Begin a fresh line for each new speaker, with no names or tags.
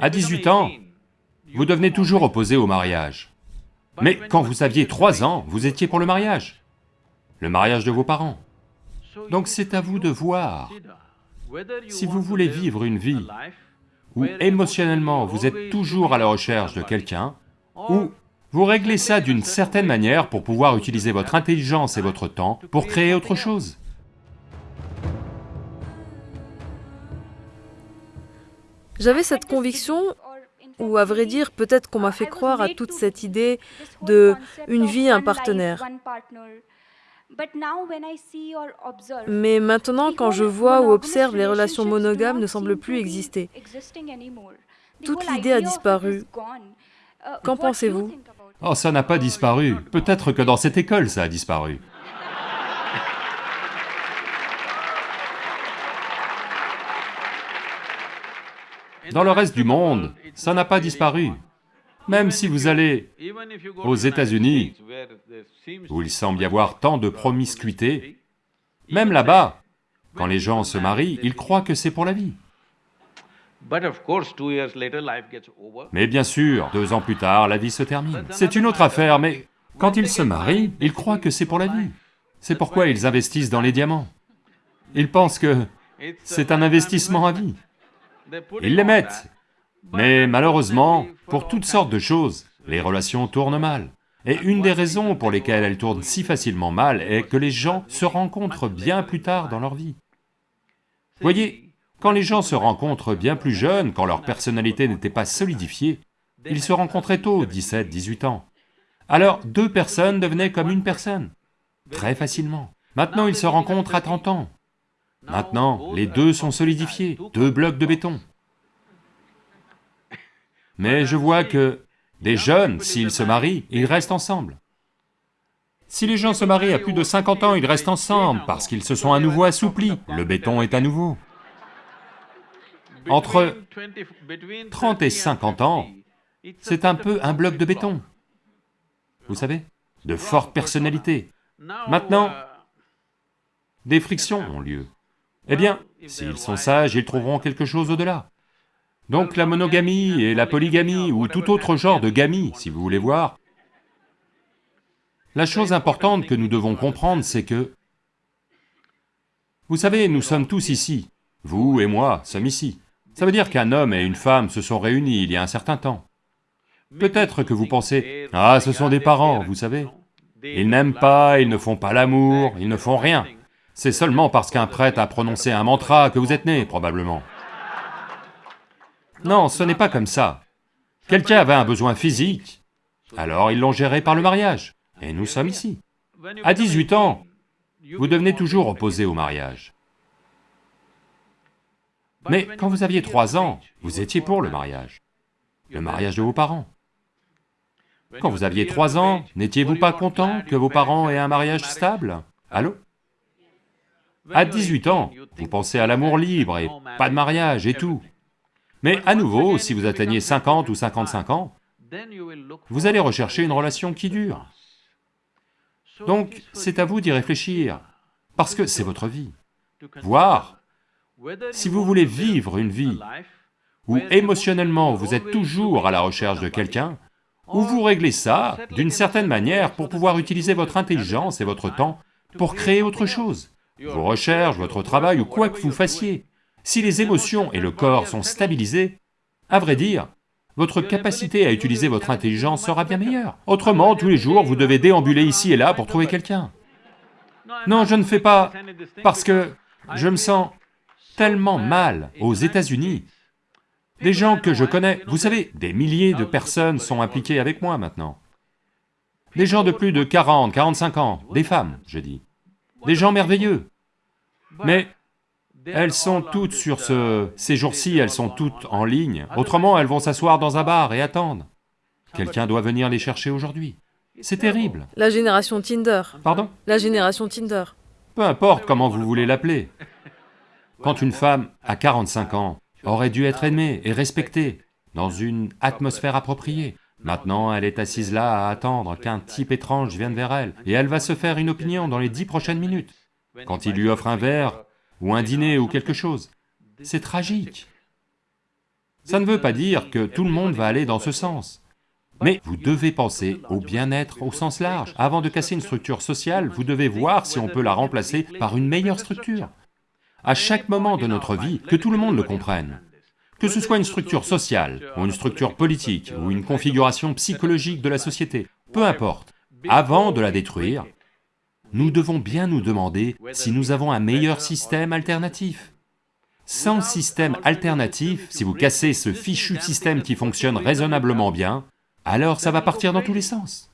À 18 ans, vous devenez toujours opposé au mariage. Mais quand vous aviez 3 ans, vous étiez pour le mariage, le mariage de vos parents. Donc c'est à vous de voir si vous voulez vivre une vie où émotionnellement vous êtes toujours à la recherche de quelqu'un, ou vous réglez ça d'une certaine manière pour pouvoir utiliser votre intelligence et votre temps pour créer autre chose.
J'avais cette conviction, ou à vrai dire, peut-être qu'on m'a fait croire à toute cette idée de une vie, un partenaire. Mais maintenant, quand je vois ou observe, les relations monogames ne semblent plus exister. Toute l'idée a disparu. Qu'en pensez-vous?
Oh, ça n'a pas disparu. Peut-être que dans cette école, ça a disparu. Dans le reste du monde, ça n'a pas disparu. Même si vous allez aux États-Unis, où il semble y avoir tant de promiscuité, même là-bas, quand les gens se marient, ils croient que c'est pour la vie. Mais bien sûr, deux ans plus tard, la vie se termine. C'est une autre affaire, mais quand ils se marient, ils croient que c'est pour la vie. C'est pourquoi ils investissent dans les diamants. Ils pensent que c'est un investissement à vie. Ils les mettent. Mais malheureusement, pour toutes sortes de choses, les relations tournent mal. Et une des raisons pour lesquelles elles tournent si facilement mal est que les gens se rencontrent bien plus tard dans leur vie. Voyez, quand les gens se rencontrent bien plus jeunes, quand leur personnalité n'était pas solidifiée, ils se rencontraient tôt, 17, 18 ans. Alors deux personnes devenaient comme une personne, très facilement. Maintenant ils se rencontrent à 30 ans, Maintenant, les deux sont solidifiés, deux blocs de béton. Mais je vois que des jeunes, s'ils se marient, ils restent ensemble. Si les gens se marient à plus de 50 ans, ils restent ensemble parce qu'ils se sont à nouveau assouplis, le béton est à nouveau. Entre 30 et 50 ans, c'est un peu un bloc de béton. Vous savez, de forte personnalité. Maintenant, des frictions ont lieu. Eh bien, s'ils sont sages, ils trouveront quelque chose au-delà. Donc la monogamie et la polygamie, ou tout autre genre de gamie, si vous voulez voir, la chose importante que nous devons comprendre, c'est que... Vous savez, nous sommes tous ici, vous et moi sommes ici. Ça veut dire qu'un homme et une femme se sont réunis il y a un certain temps. Peut-être que vous pensez, ah, ce sont des parents, vous savez. Ils n'aiment pas, ils ne font pas l'amour, ils ne font rien. C'est seulement parce qu'un prêtre a prononcé un mantra que vous êtes né, probablement. Non, ce n'est pas comme ça. Quelqu'un avait un besoin physique, alors ils l'ont géré par le mariage, et nous sommes ici. À 18 ans, vous devenez toujours opposé au mariage. Mais quand vous aviez 3 ans, vous étiez pour le mariage, le mariage de vos parents. Quand vous aviez 3 ans, n'étiez-vous pas content que vos parents aient un mariage stable? Allô? À 18 ans, vous pensez à l'amour libre et pas de mariage et tout. Mais à nouveau, si vous atteignez 50 ou 55 ans, vous allez rechercher une relation qui dure. Donc, c'est à vous d'y réfléchir, parce que c'est votre vie. Voir si vous voulez vivre une vie où émotionnellement vous êtes toujours à la recherche de quelqu'un, ou vous réglez ça d'une certaine manière pour pouvoir utiliser votre intelligence et votre temps pour créer autre chose vos recherches, votre travail ou quoi que vous fassiez, si les émotions et le corps sont stabilisés, à vrai dire, votre capacité à utiliser votre intelligence sera bien meilleure. Autrement, tous les jours, vous devez déambuler ici et là pour trouver quelqu'un. Non, je ne fais pas... parce que je me sens tellement mal aux États-Unis. Des gens que je connais, vous savez, des milliers de personnes sont impliquées avec moi maintenant. Des gens de plus de 40, 45 ans, des femmes, je dis des gens merveilleux. Mais elles sont toutes sur ce... Ces jours-ci, elles sont toutes en ligne, autrement elles vont s'asseoir dans un bar et attendre. Quelqu'un doit venir les chercher aujourd'hui. C'est terrible.
La génération Tinder.
Pardon?
La génération Tinder.
Peu importe comment vous voulez l'appeler. Quand une femme à 45 ans aurait dû être aimée et respectée dans une atmosphère appropriée, Maintenant, elle est assise là à attendre qu'un type étrange vienne vers elle, et elle va se faire une opinion dans les dix prochaines minutes, quand il lui offre un verre, ou un dîner, ou quelque chose. C'est tragique. Ça ne veut pas dire que tout le monde va aller dans ce sens. Mais vous devez penser au bien-être au sens large. Avant de casser une structure sociale, vous devez voir si on peut la remplacer par une meilleure structure. À chaque moment de notre vie, que tout le monde le comprenne. Que ce soit une structure sociale, ou une structure politique, ou une configuration psychologique de la société, peu importe, avant de la détruire, nous devons bien nous demander si nous avons un meilleur système alternatif. Sans système alternatif, si vous cassez ce fichu système qui fonctionne raisonnablement bien, alors ça va partir dans tous les sens.